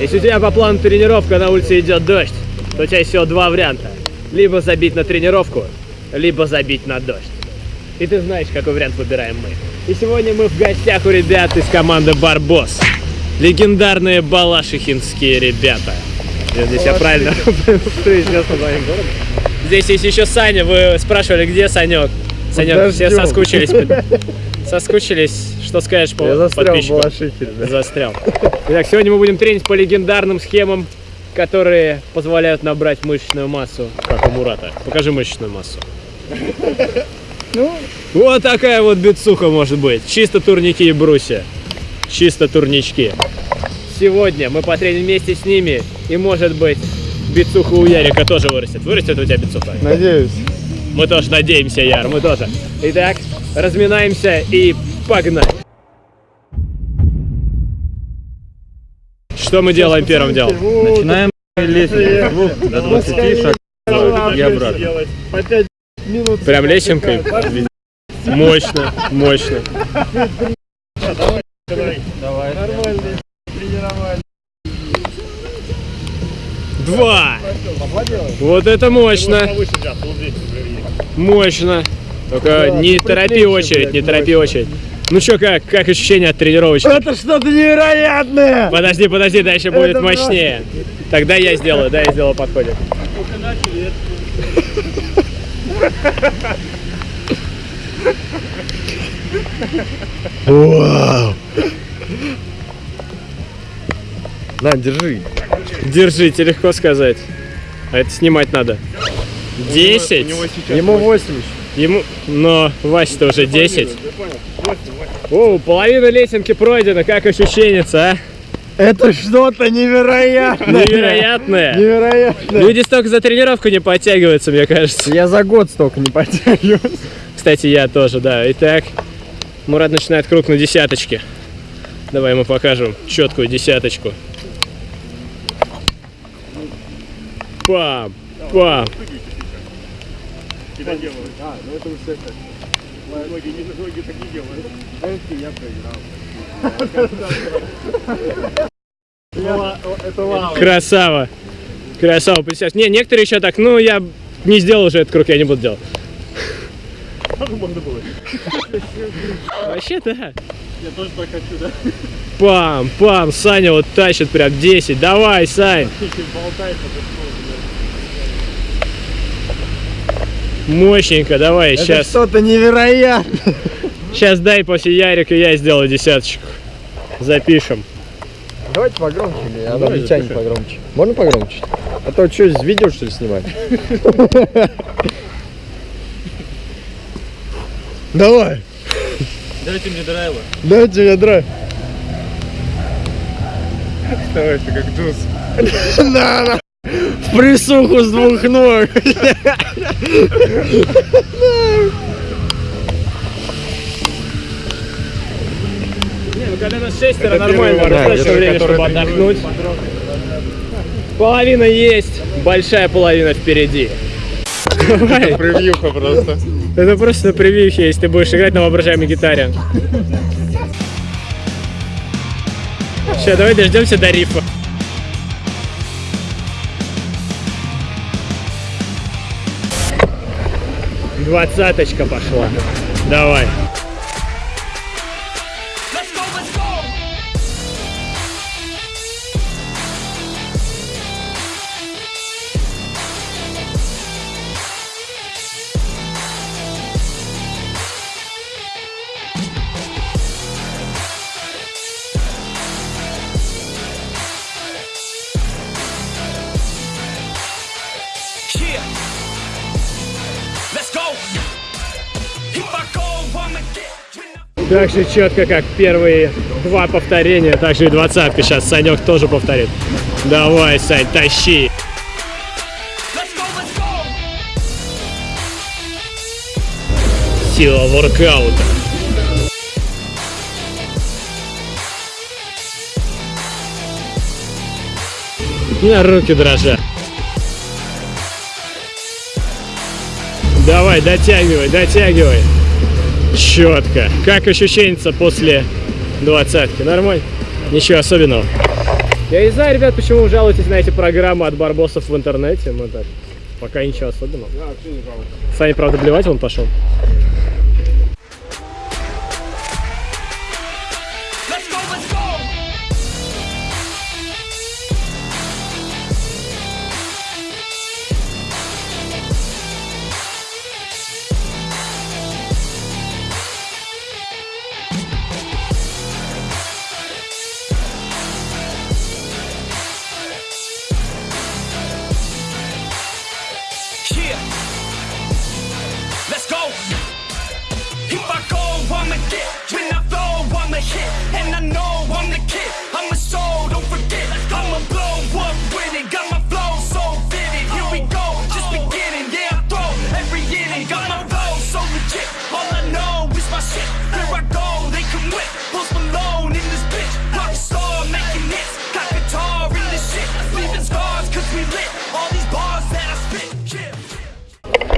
Если у тебя по плану тренировка, на улице идет дождь, то у тебя есть всего два варианта. Либо забить на тренировку, либо забить на дождь. И ты знаешь, какой вариант выбираем мы. И сегодня мы в гостях у ребят из команды Барбос. Легендарные балашихинские ребята. Я Здесь я правильно произнес название города. Здесь есть еще Саня. Вы спрашивали, где Санек? Санек, все соскучились. Соскучились. Что скажешь по Я застрял подписчикам? Балашихе. Застрял. Итак, сегодня мы будем тренить по легендарным схемам, которые позволяют набрать мышечную массу, как у Мурата. Покажи мышечную массу. Вот такая вот бицуха может быть. Чисто турники и брусья. Чисто турнички. Сегодня мы потреним вместе с ними, и может быть бицуха у Ярика тоже вырастет. Вырастет у тебя бицуха? Надеюсь. Мы тоже надеемся, Яр, мы тоже. Итак, разминаемся и погнали. Что мы делаем первым делом? Начинаем лестницу двух до 20 шагов и обратно. По 5 минут. Прям лесенкой? Мощно, мощно. Нормально. Тренировали. Два. Вот это мощно. Мощно. Только не торопи очередь, не торопи очередь. Ну что, как, как ощущение от тренировочки? Это что-то невероятное! Подожди, подожди, дальше будет Это просто- мощнее. Тогда я сделаю, да, я сделаю подходик. Вау! На, держи. Держите, легко сказать. А это снимать надо. 10? Ему 80. Ему... Но Вася-то уже 10. О, половина лесенки пройдена. Как ощущение, а? Это что-то невероятное! Невероятное. Невероятное! Люди столько за тренировку не подтягиваются, мне кажется. Я за год столько не подтягиваюсь. Кстати, я тоже, да. Итак, Мурат начинает круг на десяточке. Давай ему покажем четкую десяточку. Пам, пам. Красава. Красава, представь. Не, некоторые еще так, ну я не сделал уже этот круг, я не буду делать. Вообще, да. Я тоже так хочу, да? Пам, пам, Саня вот тащит прям 10. Давай, Сань. Мощненько, давай, Это сейчас. что-то невероятное! Сейчас дай после Ярика я сделаю десяточку. Запишем. Давайте погромче или она тянет погромче? Можно погромче? А то что, из видео что ли снимать? Давай! Дайте мне драйва. Дайте мне драйв. Давай, ты как дус. Да, да. Присуху с двух ног. Не, ну когда нас шестеро, Это нормально, достаточно который чтобы отдохнуть. Половина есть, большая половина впереди. Давай. Превьюха просто. Это просто на превьюхе, если ты будешь играть на воображаемой гитаре. Сейчас, давай дождемся до рифа. Двадцаточка пошла. Давай. Так же четко, как первые два повторения, так же и двадцатка. Сейчас Санек тоже повторит. Давай, Сань, тащи. Сила воркаута. У меня руки дрожат. Давай, дотягивай, дотягивай. Четко. Как ощущение после двадцатки? Нормально? Ничего особенного. Я не знаю, ребят, почему вы жалуетесь на эти программы от барбосов в интернете. Мы так, пока ничего особенного. Саня, правда, блевать он пошел.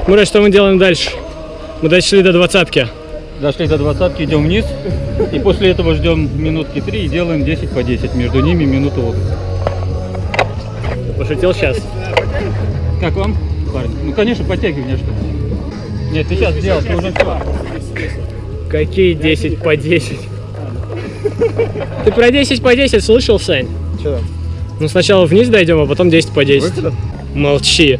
Мура, что мы делаем дальше? Мы дошли до двадцатки. Дошли до двадцатки, идем вниз. И после этого ждем минутки три и делаем 10 по 10. Между ними минуту отдыха. Пошутил сейчас. Как вам, парень? Ну, конечно, подтягивание что Нет, ты сейчас сделал, ты уже все. Какие 10 по 10? Ты про 10 по 10 слышал, Сань? Че Ну сначала вниз дойдем, а потом 10 по 10. Молчи.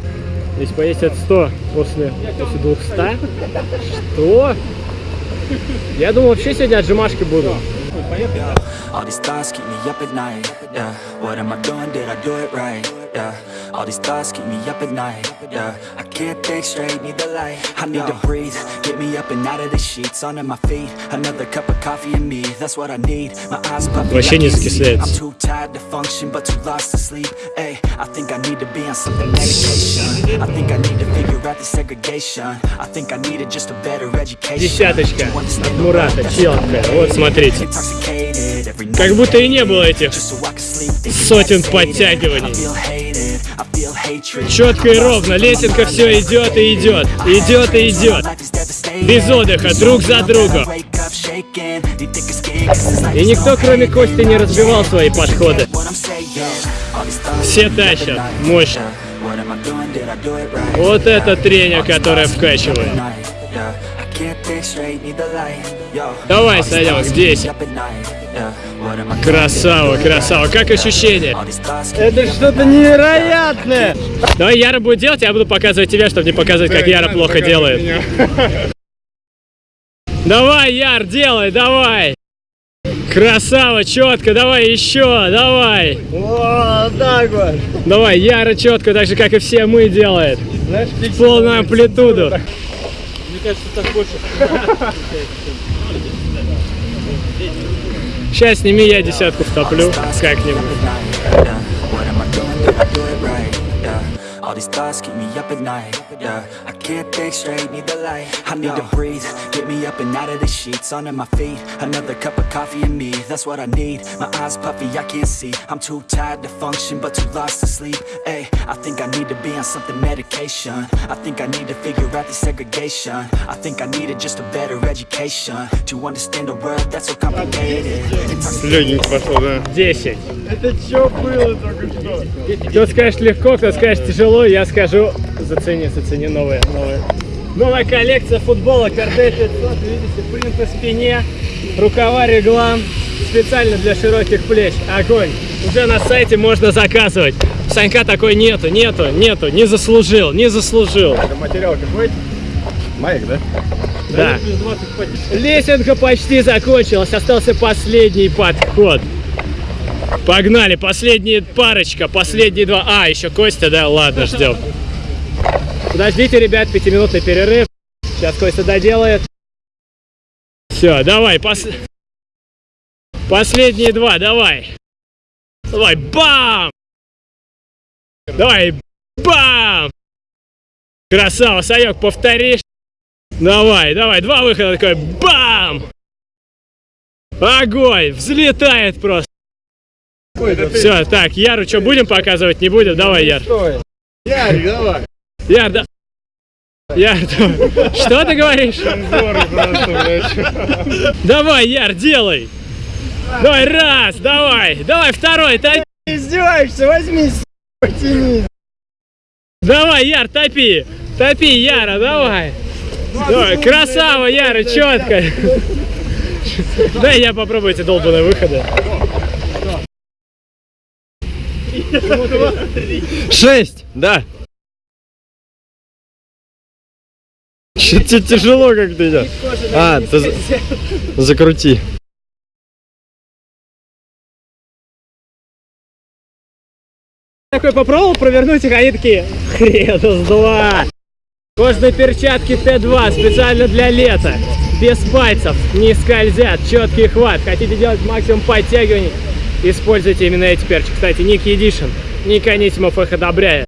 10 по 10 это 100 после, после 200. Что? Я думал, вообще сегодня отжимашки будут. All Yeah, all these thoughts keep me up at night. Yeah, I can't think straight, need the light. I need to breathe, get me up and out of the sheets, onto my feet. Another cup of coffee and me, that's what I need. My eyes puffy, I не can't see. I'm too tired to function, but too lost to sleep. Hey, I think I need to be on something medication. I think I need to figure out the segregation. I think I needed just a better education. Десяточка от Мурата, челка. Вот смотрите. Как будто и не было этих сотен подтягиваний. Четко и ровно. Лесенка все идет и идет. Идет и идет. Без отдыха, друг за другом. И никто, кроме Кости, не разбивал свои подходы. Все тащат. Мощно. Вот это тренер, которое вкачивает. Давай, Санек, 10. Красава, красава. Как ощущение? Это что-то невероятное! Давай Яра будет делать, я буду показывать тебе, чтобы не показывать, как Яра плохо делает. Давай, Яр, делай, давай. Красава, четко, давай еще, давай. О, так вот! Давай, Яра четко, так же, как и все мы делает. Знаешь, Полную амплитуду. Мне кажется, так больше. Сейчас сними, я десятку втоплю как-нибудь. All. Yeah, I can't think straight, need the light. I need to breathe, get me up and out of the sheets, onto my feet. Another cup of coffee and me, that's what I need. My eyes puffy, I can't see. I'm too tired to function, but too lost to sleep. Hey, I think I need to be on something medication. I think I need to figure out the segregation. I think I needed just a better education to understand a world that's so complicated. Легенько пошел, да? 10. Это что было только что? Кто скажет легко, кто скажет тяжело, я скажу зацени, зацени новые, новые. Новая коллекция футбола Кардель 500, видите, принт на спине, рукава реглан, специально для широких плеч. Огонь! Уже на сайте можно заказывать. У Санька такой нету, нету, нету, не заслужил, не заслужил. Это материал какой? Майк, да? Да. Лесенка почти закончилась, остался последний подход. Погнали, последняя парочка, последние два. А, еще Костя, да, ладно, ждем. Подождите, ребят, пятиминутный перерыв. Сейчас Костя доделает. Все, давай, пос... последние два, давай. Давай, бам! Давай, бам! Красава, Санек, повторишь? Давай, давай, два выхода, такой, бам! Огонь, взлетает просто. Все, так, Яру что, будем показывать, не будем? Давай, Яр. Ярик, давай! Яр, да. Яр, давай. Что ты говоришь? Здорово просто, блядь. Давай, Яр, делай. Давай, раз, давай, давай, второй, та- Издеваешься, возьми, потяни. Давай, Яр, топи! Топи, Яра, давай! Давай, красава, Яра, четко! Дай я попробую эти долбаные выходы. Шесть, да. Что-то тяжело как-то идет. А, ты за- закрути. Такой попробовал провернуть их, они такие, хрен с два. Кожные перчатки Т2 специально для лета. Без пальцев, не скользят, четкий хват. Хотите делать максимум подтягиваний? Используйте именно эти перчи. Кстати, Ники Эдишн, Ник Анисимов их одобряет.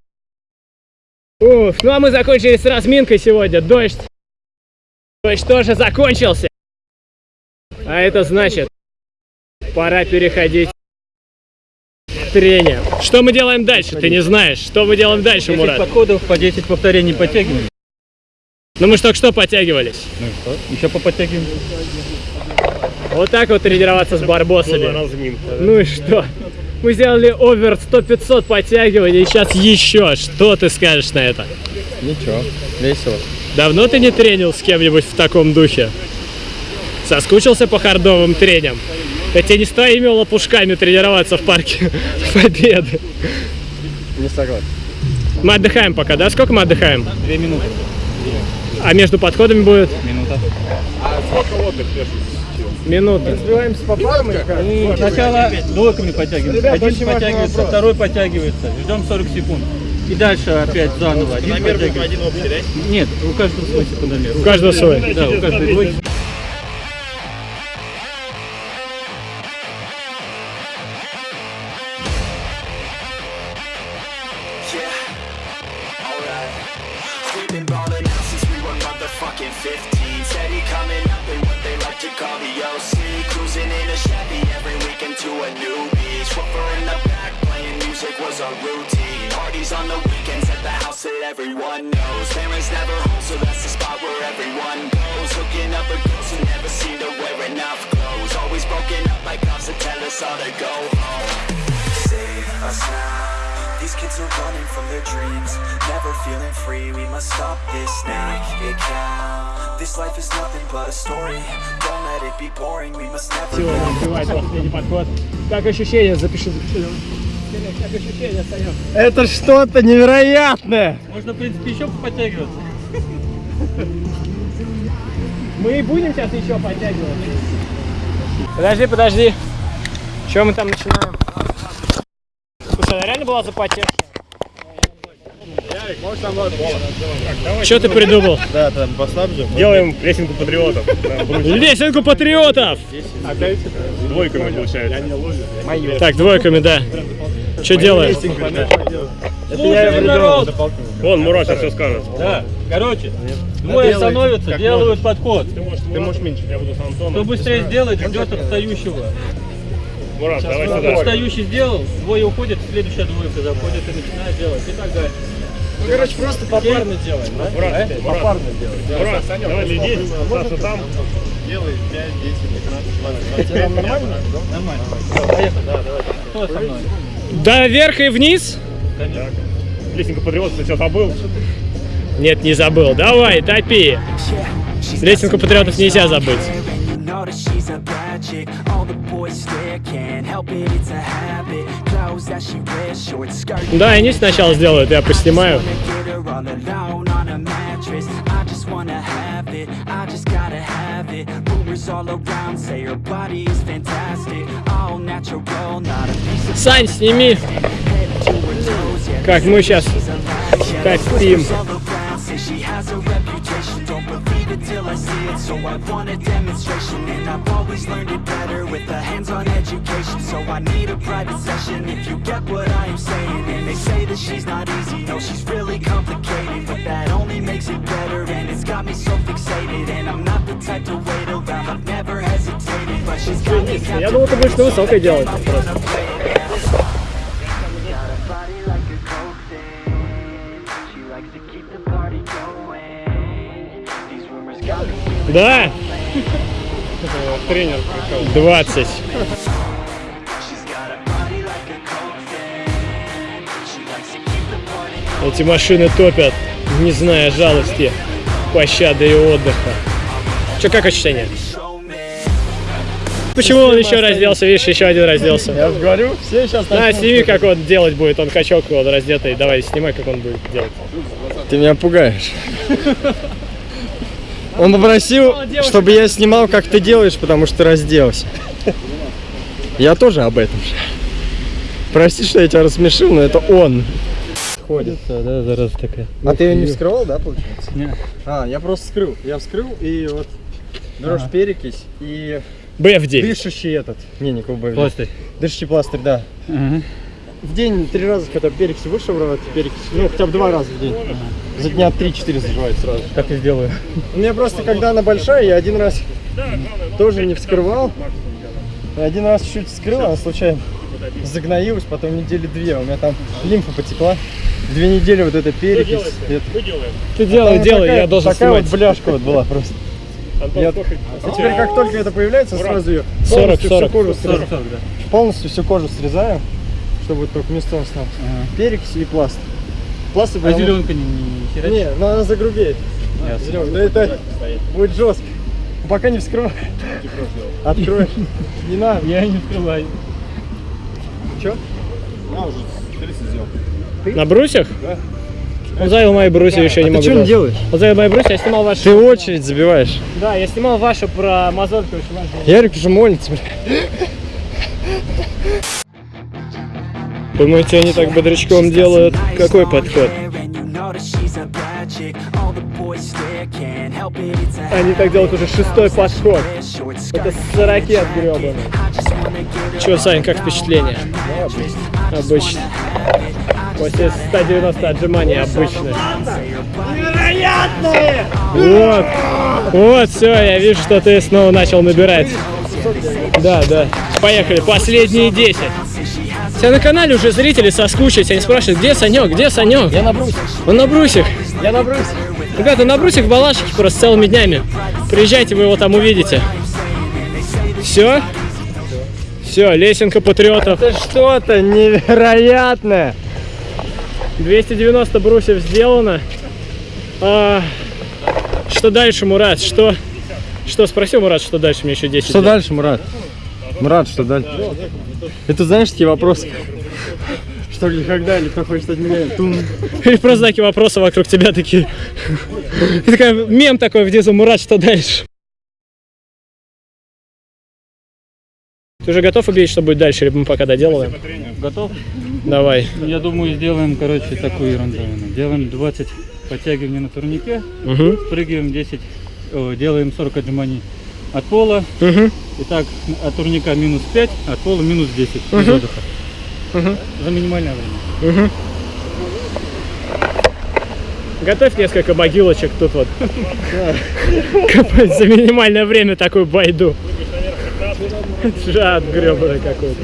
Уф, ну а мы закончили с разминкой сегодня. Дождь. Дождь тоже закончился. А это значит, пора переходить к трению. Что мы делаем дальше? Ты не знаешь. Что мы делаем дальше, 10 Мурат? подходов по 10 повторений подтягиваем. Ну мы ж только что подтягивались. Ну и что? Еще поподтягиваем. Вот так вот тренироваться с барбосами. Ну и что? Мы сделали овер 100-500 подтягиваний, и сейчас еще. Что ты скажешь на это? Ничего, весело. Давно ты не тренил с кем-нибудь в таком духе? Соскучился по хардовым треням? Да тебе не с твоими лопушками тренироваться в парке Победы. Не согласен. Мы отдыхаем пока, да? Сколько мы отдыхаем? 2 минуты. А между подходами будет Минута. Минута. Разбиваемся по парам или как? Сначала двойками подтягиваемся. Один подтягивается, вопрос. второй подтягивается. Ждем 40 секунд. И дальше опять заново. Один подтягивается. один общий, да? Нет, у каждого свой секундомер. У каждого свой. Да, у каждой двойки. Feeling free. We must stop this naked cow. This life is nothing but a story. Don't let it be boring. We must never. Сегодня открывать последний подход. Как ощущения? Запиши, запиши. Как ощущения, Санек? Это что-то невероятное. Можно, в принципе, еще подтягиваться. Мы и будем сейчас еще подтягиваться. Подожди, подожди. Что мы там начинаем? Слушай, она реально была запотевшая? Что ты придумал? Да, там послабже. Делаем лесенку патриотов. Лесенку патриотов! Двойками получается. Так, двойками, да. Что делаем? Слушай, народ! Вон, Мурат сейчас все скажет. Да, короче, двое становятся, делают подход. Ты можешь меньше, я буду с Кто Антоном. быстрее сделает, ждет отстающего. Мурат, давай сюда. Отстающий сделал, двое уходят, следующая двойка заходит и начинает делать. И так далее. Ну, короче, просто попарно делаем, да? Мурат, Мурат, Попарно делаем. Мурат, давай лететь, Саша там. Делай 5, 10, 15, 20. Тебе там нормально? Нормально. Поехали. Да, давай. Кто со мной? Да, вверх и вниз? Лесенку патриотов ты что, забыл? Нет, не забыл. Давай, топи. Лесенку патриотов нельзя забыть. She's a bad chick. All the boys stare, can't help it, it's a habit. Clothes that she wears, short skirt. Да, они сначала сделают, я поснимаю. Wanna have it, I just gotta have it. Rumors all around say her body is fantastic. All natural, not a piece of Сань, сними, как мы сейчас копим. believe it till I see it. So I want a demonstration And I've always learned it better With a hands-on education. So I need a private session If you get what I am saying. And they say that she's not easy No, she's really complicated. But that only makes it better And it's got me so fixated. And I'm not the type to wait around I've never hesitated. But she's got me captivated So I can't Да, Тренер пришел. 20. She's got a body like a coke thing. Эти машины топят, не зная жалости, пощады и отдыха. Че, как ощущение? Почему он еще разделся? Видишь, еще один разделся. Я же говорю, все сейчас На, сними, как он делать будет. Он качок вот раздетый. Давай, снимай, как он будет делать. Ты меня пугаешь. Он попросил, чтобы я снимал, как ты делаешь, потому что ты разделся. Я тоже об этом же. Прости, что я тебя рассмешил, но это он. Ходит. Да, зараз такая. А ты ее не вскрывал, да, получается? Не. А, я просто вскрыл. Я вскрыл и вот берешь перекись и БФ9. дышащий этот. Не, не КБ. Пластырь. Дышащий пластырь, да. Ага. В день три раза, когда перекись выше врывать, перекись, ну хотя бы два раза в день. За дня 3-4 заживает сразу. Так и сделаю. У меня просто, когда она большая, я один раз тоже не вскрывал. Один раз чуть вскрыл, она случайно загноилась, потом недели две. У меня там лимфа потекла. Две недели вот эта перекись. это. Ты делай, Там делай, такая- я должен Такая снимать. вот бляшка вот была просто. Я- А теперь как только это появляется, сразу ее 40, полностью 40. всю кожу срезаю. 40, да. Полностью всю кожу срезаю, чтобы вот только место осталось. Перекись и пласт. Пласт А зеленка не, не херачит? Не, но она загрубеет. Зелёный. Да это будет жестко. Пока не вскрывай. Откроешь. Не надо. Я не вскрываю. Чё? На брусьях? Он завел мои брусья, еще не А ты могу. что не делаешь? Он завел мои брусья, я снимал ваши. Ты очередь забиваешь. Да, я снимал ваши про мазонку. Ярик уже молится, бля. Думаете, они так бодрячком делают? Какой подход? Они так делают уже шестой подход. Это с ракет гребаный. Че, Сань, как впечатление? Обычно. После 190 отжиманий обычно. Невероятные! Вот. Вот, все, я вижу, что ты снова начал набирать. Да, да. Поехали, последние 10. Тебя на канале уже зрители соскучились, они спрашивают, где Санек, где Санек? Я на брусьях. Он на брусьях. Я на брусьях. Ребята, на брусьях в Балашихе просто целыми днями. Приезжайте, вы его там увидите. Все? Все, лесенка патриотов. Это что-то невероятное. 290 брусьев сделано. А, что дальше, Мурат? Что? Что? Спроси, Мурат, что дальше? Мне еще 10 Что лет. дальше, Мурат? Мурат, что дальше? Это знаешь такие вопросы? Что ли, когда, или кто хочет стать миллионером? Тун. Или просто знаки вопроса вокруг тебя такие. И такая мем такой внизу, Мурат, что дальше? Ты уже готов объявить, что будет дальше, или мы пока доделываем? Готов? Давай. Я думаю, сделаем, короче, такую ерунду. Делаем 20 подтягиваний на турнике, Угу. прыгаем 10, о, делаем 40 отжиманий от пола. Угу. Итак, от турника минус 5, от пола минус 10 без Мгм. отдыха. Мгм. За минимальное время. Готовь несколько могилочек тут вот. Копать за минимальное время такую байду. Жад гребаный какой-то.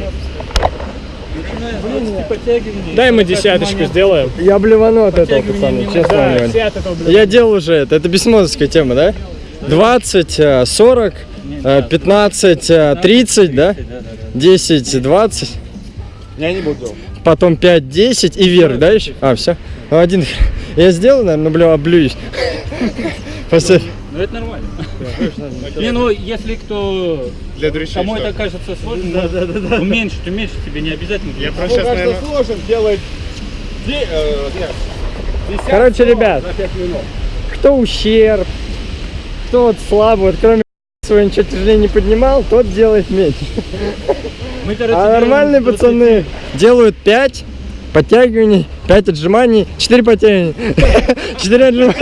Дай мы десяточку сделаем. Я блевану от этого, пацаны, честно Да, говоря. все от этого, блин. Я делал уже это, это бессмысловская тема, да? 20, э, 40, э, 15, э, 30, да? 10, 20. Я не буду. Потом 5, 10 и вверх, да, еще? А, все. Один. Я сделал, наверное, блю, облююсь. После... Ну это нормально. Не, ну если кто Для дрыщей кому это кажется сложным, уменьшить, уменьшить тебе не обязательно. Я просто сейчас, наверное... сложен делать... э, Короче, ребят, кто ущерб, кто вот слабый, вот кроме свой ничего тяжелее не поднимал, тот делает меньше. Мы, короче, А делаем нормальные 20. пацаны делают 5 подтягиваний, 5 отжиманий, 4 подтягивания, 4 отжимания.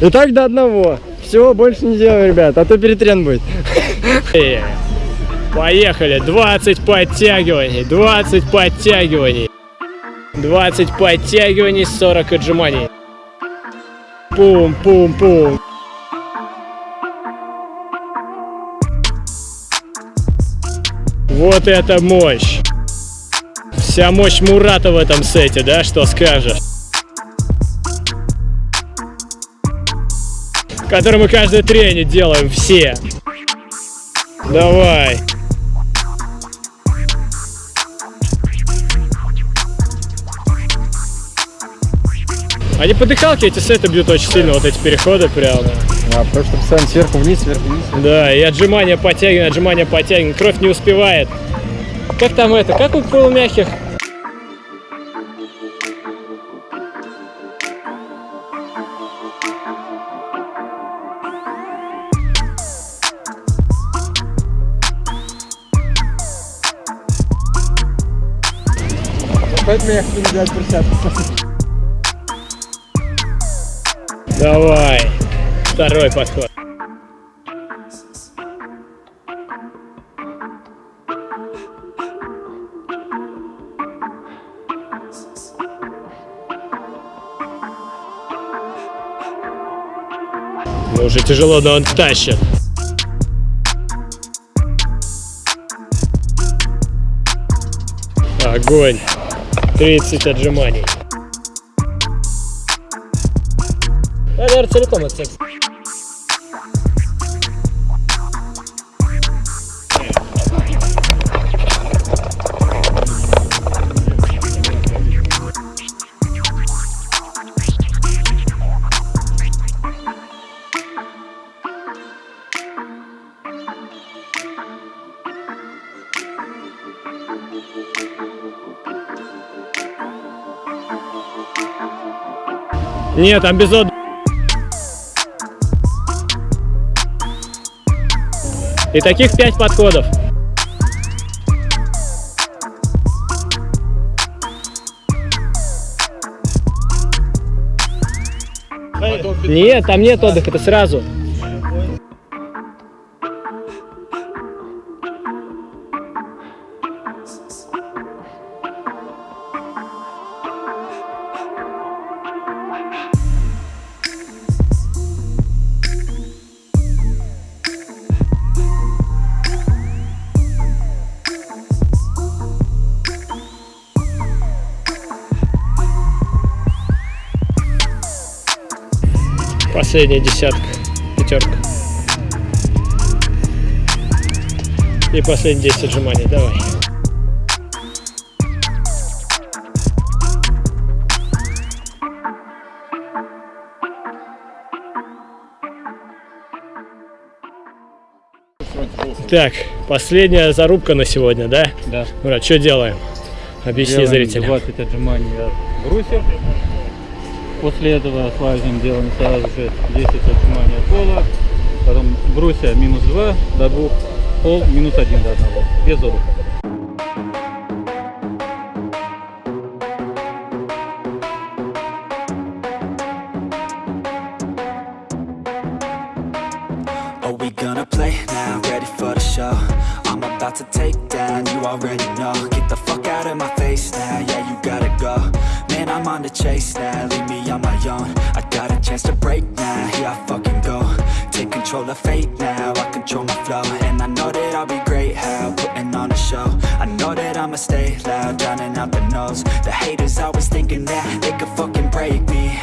И так до одного. Всего больше не делаем, ребят, а то перетрен будет. Э, Поехали, 20 подтягиваний, 20 подтягиваний. 20 подтягиваний, 40 отжиманий. Пум-пум-пум. Вот это мощь. Вся мощь Мурата в этом сете, да? Что скажешь? Который мы каждый тренинг делаем все. Давай. Они по дыхалке эти сеты бьют очень сильно, вот эти переходы прям. А, потому что постоянно сверху вниз, сверху вниз. Да, и отжимания подтягивания, отжимания подтягивания. Кровь не успевает. Как там это? Как у полумягких? Поэтому я хочу делать присядку. Давай. Второй подход. Ну, уже тяжело, но он тащит. Огонь. 30 отжиманий. Наверное, целиком этот секс. Нет, там без отдыха. И таких пять подходов. Нет, там нет отдыха, это сразу. Последняя десятка, пятерка. И последние 10 отжиманий, давай. Так, последняя зарубка на сегодня, да? Да. Мурат, что делаем? Объясни Делаем зрителям. 20 отжиманий от брусьев. После этого слазим, делаем сразу же 10 отжиманий от пола. Потом брусья минус 2 до 2, пол минус 1 до 1. Без отдыха. Leave me on my own. I got a chance to break now, here I fucking go. Take control of fate now, I control my flow. And I know that I'll be great, how, putting on a show. I know that I'ma stay loud, drowning out the noise. The haters always thinking that they could fucking break me.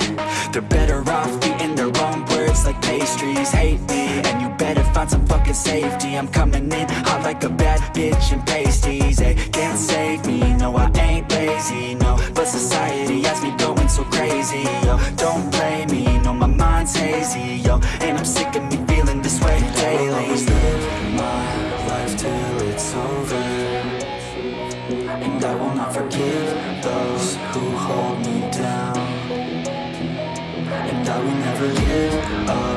They're better off eating their own words like pastries. Hate me, and you better find some fucking safety. I'm coming in hot like a bad bitch in pasties. They can't save me, no I ain't lazy, no. But society has me going so crazy, yo. Don't blame me, no my mind's hazy, yo. And I'm sick of me feeling this way daily. Always live my life till it's over. And I will not forgive those who hold me down. And I will never give up,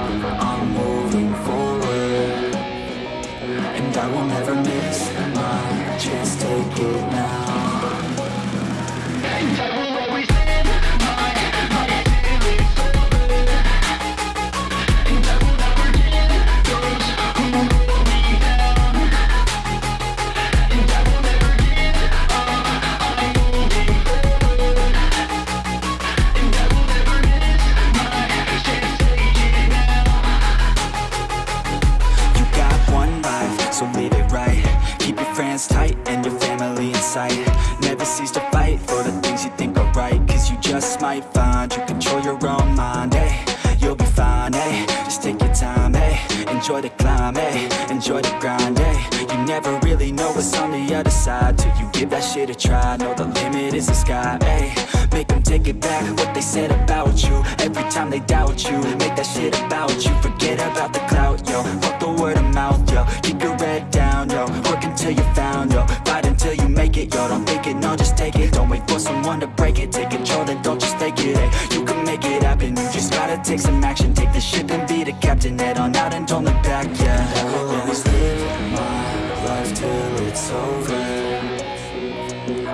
make that shit about you. Forget about the clout, yo. Fuck the word of mouth, yo. Keep your head down, yo. Work until you found, yo. Fight until you make it, yo. Don't think it, no, just take it. Don't wait for someone to break it. Take control, then don't just take it, eh? You can make it happen. You just gotta take some action. Take the ship and be the captain. Head on out and don't look back, yeah. I will always live my life till it's over.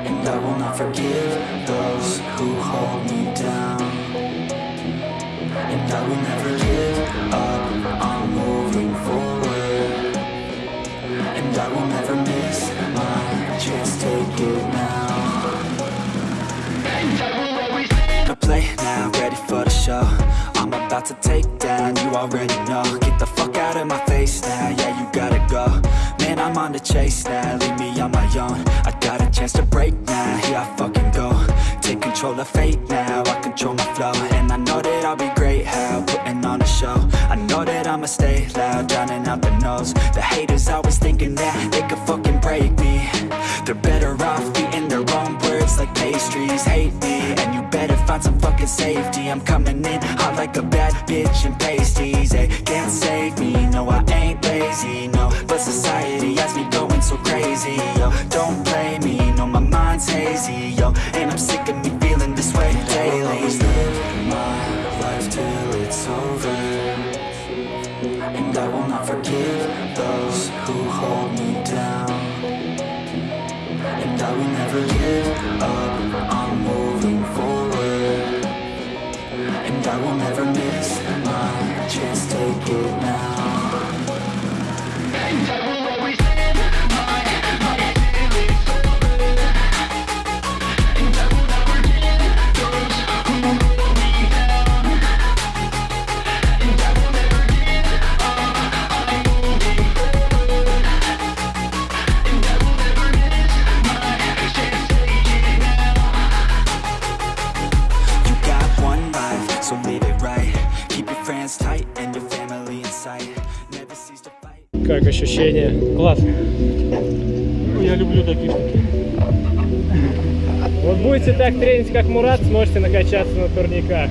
And I will not forgive those who hold me I will never give up on moving forward. And I will never miss my chance, take it now. I play now, ready for the show. I'm about to take down, you already know. Get the fuck out of my face now, yeah, you gotta go. Man, I'm on the chase now, leave me on my own. I got a chance to break now, here I fucking go. Take control of fate now, I control my flow. Out the haters always thinking that they could fucking break me. They're better off eating their own words like pastries. Hate me, and you better find some fucking safety. I'm coming in hot like a bad bitch in pasties. Never miss my chance, take it now. Так тренить, как Мурат, сможете накачаться на турниках.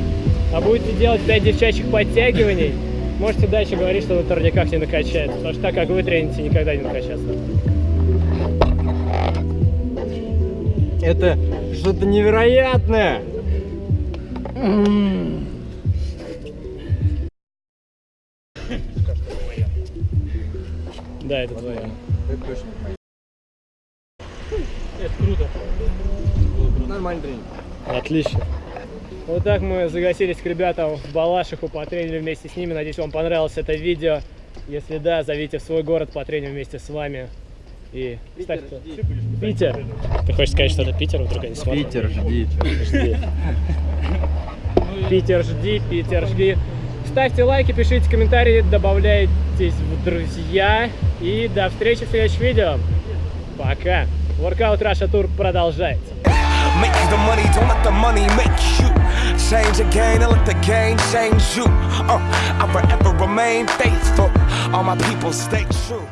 А будете делать 5 девчачьих подтягиваний, можете дальше говорить, что на турниках не накачается. Потому что так, как вы трените, никогда не накачаться. Это что-то невероятное. Да, это твоя. Это круто. Нормальный тренинг. Отлично. Вот так мы загасились к ребятам в Балашиху, потренили вместе с ними. Надеюсь, вам понравилось это видео. Если да, зовите в свой город, потреним вместе с вами. И ставьте... Питер. Ты хочешь сказать, что это Питер? Вдруг они смотрят? Питер, жди. Жди. Питер, жди, Питер, жди. Ставьте лайки, пишите комментарии, добавляйтесь в друзья. И до встречи в следующем видео. Пока. Workout Russia Tour продолжается. Make the money, don't let the money make you. Change the game and let the game change you. Uh, I forever remain faithful. All my people stay true.